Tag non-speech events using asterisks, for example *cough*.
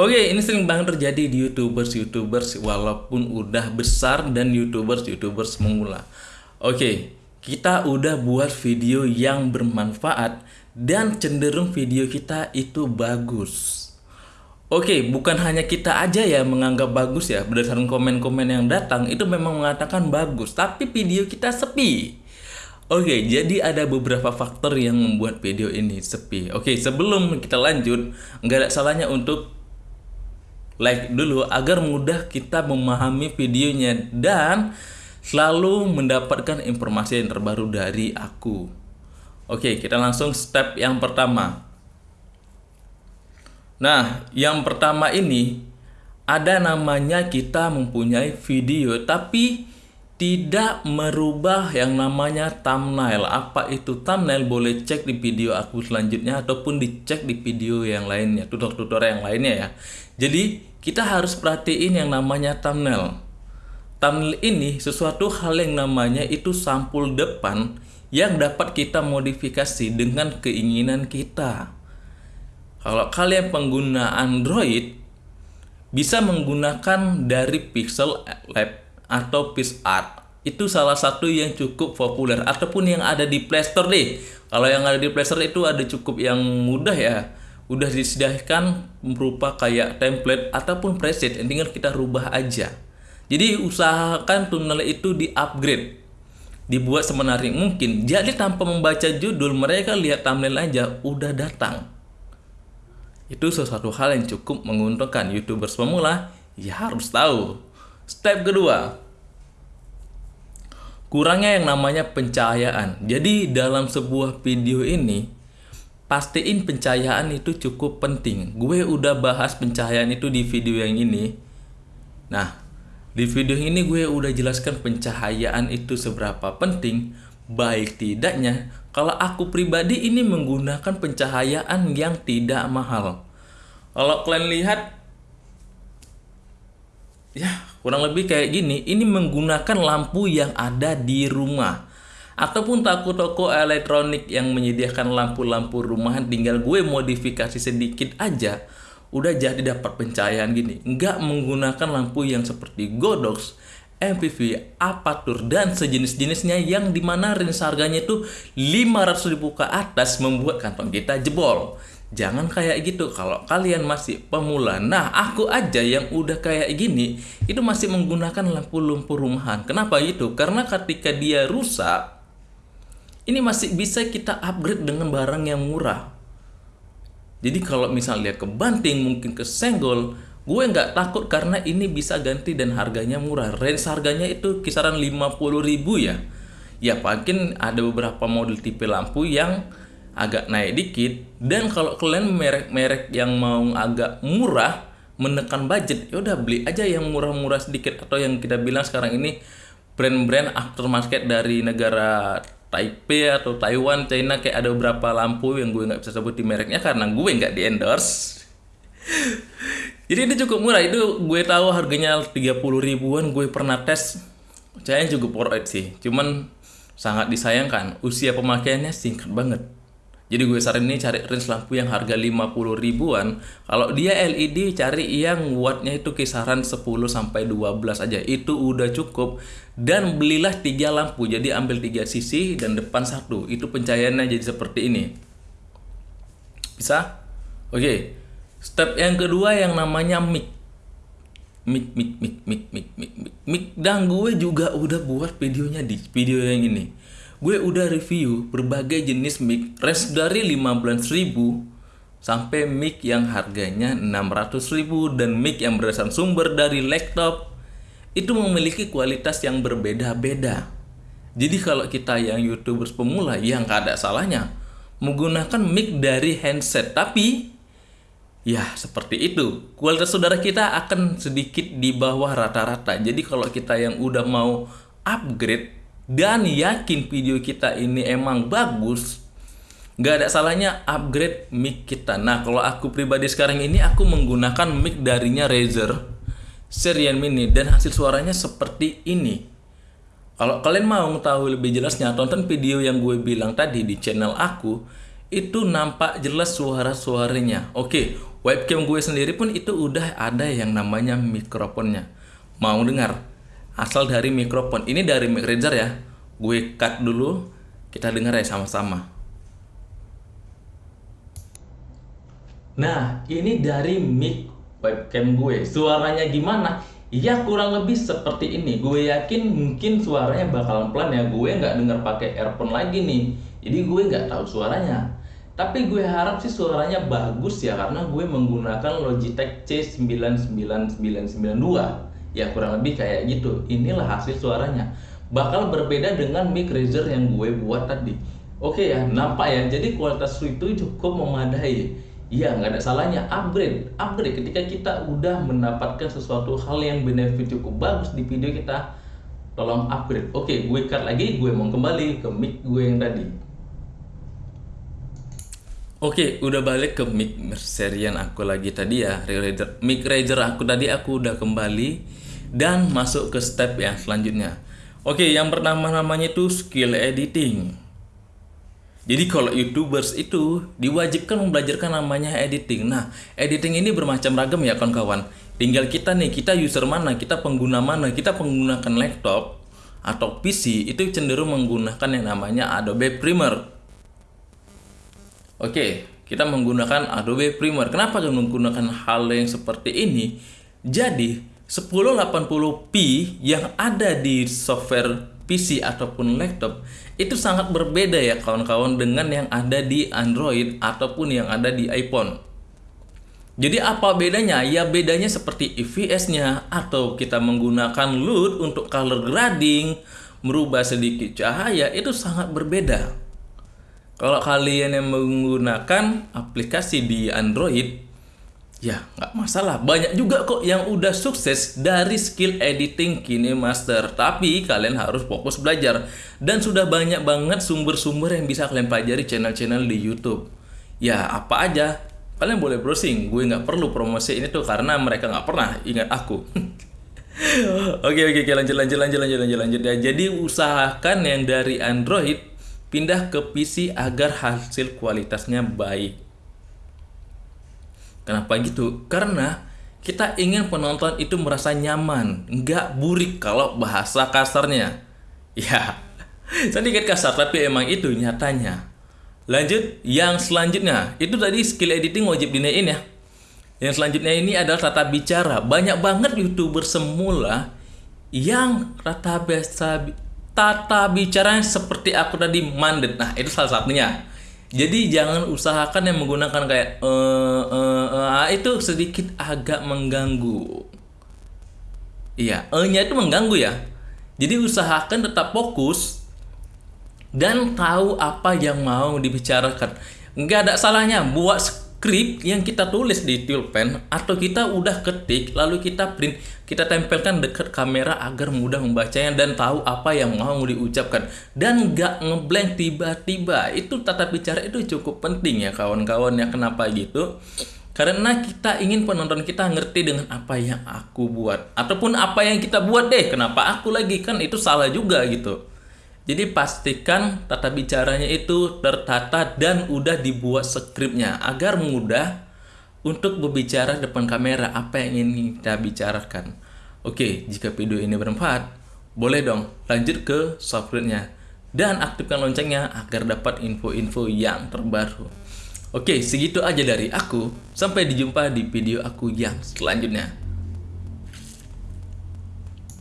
Oke, ini sering banget terjadi di YouTubers-YouTubers walaupun udah besar dan YouTubers-YouTubers memula. Oke, kita udah buat video yang bermanfaat dan cenderung video kita itu bagus. Oke, bukan hanya kita aja ya menganggap bagus ya berdasarkan komen-komen yang datang itu memang mengatakan bagus, tapi video kita sepi. Oke, jadi ada beberapa faktor yang membuat video ini sepi. Oke, sebelum kita lanjut, nggak ada salahnya untuk like dulu agar mudah kita memahami videonya dan selalu mendapatkan informasi yang terbaru dari aku. Oke, kita langsung step yang pertama. Nah, yang pertama ini ada namanya kita mempunyai video tapi tidak merubah yang namanya thumbnail. Apa itu thumbnail? Boleh cek di video aku selanjutnya ataupun dicek di video yang lainnya, tutorial yang lainnya ya. Jadi, kita harus perhatiin yang namanya thumbnail. Thumbnail ini sesuatu hal yang namanya itu sampul depan yang dapat kita modifikasi dengan keinginan kita. Kalau kalian pengguna Android, bisa menggunakan dari Pixel Lab atau PixArt itu salah satu yang cukup populer ataupun yang ada di Playstore deh kalau yang ada di Playstore itu ada cukup yang mudah ya udah disediakan berupa kayak template ataupun preset yang tinggal kita rubah aja. Jadi usahakan tunnel itu di upgrade dibuat semenarik mungkin. Jadi tanpa membaca judul mereka lihat thumbnail aja udah datang. Itu sesuatu hal yang cukup menguntungkan youtubers pemula. Ya harus tahu. Step kedua, kurangnya yang namanya pencahayaan. Jadi dalam sebuah video ini, pastiin pencahayaan itu cukup penting. Gue udah bahas pencahayaan itu di video yang ini. Nah, di video ini gue udah jelaskan pencahayaan itu seberapa penting. Baik tidaknya, kalau aku pribadi ini menggunakan pencahayaan yang tidak mahal. Kalau kalian lihat ya kurang lebih kayak gini ini menggunakan lampu yang ada di rumah ataupun toko-toko elektronik yang menyediakan lampu-lampu rumahan tinggal gue modifikasi sedikit aja udah jadi dapat pencahayaan gini nggak menggunakan lampu yang seperti Godox MPV, Apatur, dan sejenis-jenisnya yang di mana range harganya itu 500 ribu ke atas membuat kantong kita jebol Jangan kayak gitu kalau kalian masih pemula. Nah, aku aja yang udah kayak gini itu masih menggunakan lampu-lampu rumahan. Kenapa itu? Karena ketika dia rusak ini masih bisa kita upgrade dengan barang yang murah. Jadi kalau misalnya ke banting mungkin ke senggol, gue nggak takut karena ini bisa ganti dan harganya murah. Range harganya itu kisaran 50 ribu ya. Ya mungkin ada beberapa model tipe lampu yang agak naik dikit dan kalau kalian merek-merek yang mau agak murah menekan budget ya udah beli aja yang murah-murah sedikit atau yang kita bilang sekarang ini brand-brand aftermarket dari negara Taipei atau Taiwan, China kayak ada beberapa lampu yang gue nggak bisa sebut di mereknya karena gue nggak di endorse. *laughs* Jadi ini cukup murah. Itu gue tahu harganya 30 ribuan gue pernah tes. Saya cukup worth sih. Cuman sangat disayangkan usia pemakaiannya singkat banget jadi gue saranin cari range lampu yang harga 50 ribuan. Kalau dia LED cari yang wattnya itu kisaran 10 sampai 12 aja. Itu udah cukup. Dan belilah tiga lampu. Jadi ambil tiga sisi dan depan satu. Itu pencahayaannya jadi seperti ini. Bisa? Oke. Step yang kedua yang namanya. Mic, mic, mic, mic, mic, mic, mic. mic. Dan gue juga udah buat videonya di video yang ini gue udah review berbagai jenis mic range dari 15.000 sampai mic yang harganya 600.000 dan mic yang berdasarkan sumber dari laptop itu memiliki kualitas yang berbeda-beda. Jadi kalau kita yang youtubers pemula yang gak ada salahnya menggunakan mic dari handset. Tapi ya seperti itu. Kualitas saudara kita akan sedikit di bawah rata-rata. Jadi kalau kita yang udah mau upgrade dan yakin video kita ini emang bagus, nggak ada salahnya upgrade mic kita. Nah, kalau aku pribadi sekarang ini aku menggunakan mic darinya Razer Serian Mini dan hasil suaranya seperti ini. Kalau kalian mau tahu lebih jelasnya, tonton video yang gue bilang tadi di channel aku. itu nampak jelas suara-suaranya. Oke, webcam gue sendiri pun itu udah ada yang namanya mikrofonnya. Mau dengar? Asal dari mikrofon. Ini dari mic ya. Gue cut dulu, kita dengar ya sama-sama. Nah, ini dari mic webcam gue. Suaranya gimana? Ya kurang lebih seperti ini. Gue yakin mungkin suaranya bakalan pelan ya. Gue nggak denger pakai earphone lagi nih. Jadi gue nggak tahu suaranya. Tapi gue harap sih suaranya bagus ya karena gue menggunakan Logitech C99992. Ya kurang lebih kayak gitu. Inilah hasil suaranya. Bakal berbeda dengan mic Razer yang gue buat tadi. Oke ya, nampak ya. Jadi kualitas itu cukup memadai Iya, nggak ada salahnya upgrade. Upgrade ketika kita udah mendapatkan sesuatu hal yang benefit cukup bagus di video kita, tolong upgrade. Oke, gue cut lagi, gue mau kembali ke mic gue yang tadi. Oke, udah balik ke mic serian aku lagi tadi ya, mic Razer aku tadi aku udah kembali dan masuk ke step yang selanjutnya. Oke, yang pertama namanya itu skill editing. Jadi kalau youtubers itu diwajibkan membelajarkan namanya editing. Nah, editing ini bermacam ragam ya kawan-kawan. Tinggal kita nih, kita user mana, kita pengguna mana, kita menggunakan laptop atau PC itu cenderung menggunakan yang namanya Adobe Premiere. Oke, kita menggunakan Adobe Premiere. Kenapa menggunakan hal yang seperti ini? Jadi, 1080p yang ada di software PC ataupun laptop itu sangat berbeda ya kawan-kawan dengan yang ada di Android ataupun yang ada di iPhone. Jadi apa bedanya? Ya bedanya seperti EVS-nya atau kita menggunakan LUT untuk color grading, merubah sedikit cahaya itu sangat berbeda. Kalau kalian yang menggunakan aplikasi di Android, Ya, nggak masalah. Banyak juga kok yang udah sukses dari skill editing KineMaster. Tapi kalian harus fokus belajar. Dan sudah banyak banget sumber-sumber yang bisa kalian pelajari channel-channel di YouTube. Ya, apa aja. Kalian boleh browsing. Gue nggak perlu promosi ini tuh karena mereka nggak pernah ingat aku. *laughs* oke, oke, oke. Lanjut, lanjut, lanjut, lanjut, lanjut, lanjut. Ya, jadi usahakan yang dari Android pindah ke PC agar hasil kualitasnya baik. Kenapa gitu? Karena kita ingin penonton itu merasa nyaman, nggak burik kalau bahasa kasarnya. *laughs* Ya, sedikit kasar tapi emang itu nyatanya. Lanjut, yang selanjutnya itu tadi skill editing wajib dinaikin ya. Yang selanjutnya ini adalah tata bicara. Banyak banget youtuber semula yang tata biasa tata bicara seperti aku tadi mandet. Nah itu salah satunya. Jadi jangan usahakan yang menggunakan kayak uh, uh, uh, itu sedikit agak mengganggu. Iya, e-nya itu mengganggu ya. Jadi usahakan tetap fokus dan tahu apa yang mau dibicarakan. Enggak ada salahnya buat skrip yang kita tulis di pulpen atau kita udah ketik lalu kita print kita tempelkan dekat kamera agar mudah membacanya dan tahu apa yang mau diucapkan. Dan nggak ngeblank tiba-tiba. Itu tata bicara itu cukup penting ya kawan-kawan ya. Kenapa gitu? Karena kita ingin penonton kita ngerti dengan apa yang aku buat. Ataupun apa yang kita buat deh. Kenapa aku lagi? Kan itu salah juga gitu jadi pastikan tata bicaranya itu tertata dan udah dibuat skripnya agar mudah untuk berbicara depan kamera apa yang ingin kita bicarakan. Oke, jika video ini bermanfaat, boleh dong lanjut ke softwarenya dan aktifkan loncengnya agar dapat info-info yang terbaru. Oke, segitu aja dari aku. Sampai dijumpa di video aku yang selanjutnya.